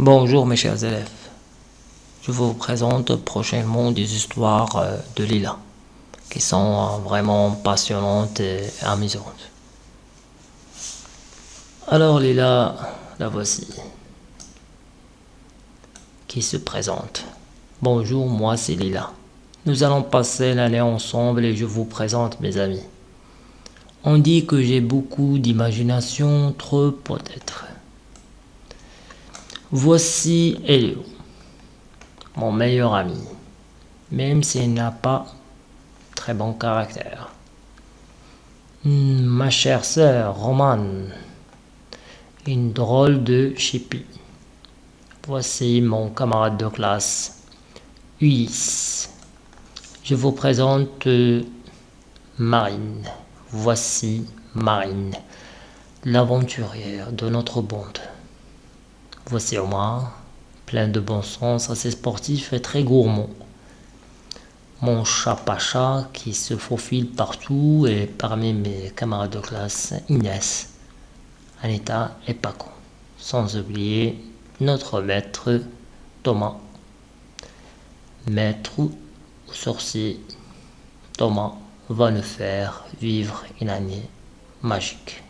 Bonjour mes chers élèves, je vous présente prochainement des histoires euh, de Lila qui sont euh, vraiment passionnantes et amusantes. Alors Lila, la voici, qui se présente. Bonjour, moi c'est Lila. Nous allons passer l'année ensemble et je vous présente mes amis. On dit que j'ai beaucoup d'imagination, trop peut-être. Voici Elio, mon meilleur ami, même s'il n'a pas très bon caractère. Hmm, ma chère sœur Romane, une drôle de chipie. Voici mon camarade de classe, Ulysse. Je vous présente euh, Marine. Voici Marine, l'aventurière de notre bande. Voici Omar, plein de bon sens, assez sportif et très gourmand. Mon chat Pacha qui se faufile partout et parmi mes camarades de classe Inès, Anita et Paco. Sans oublier notre maître Thomas. Maître ou sorcier Thomas va nous faire vivre une année magique.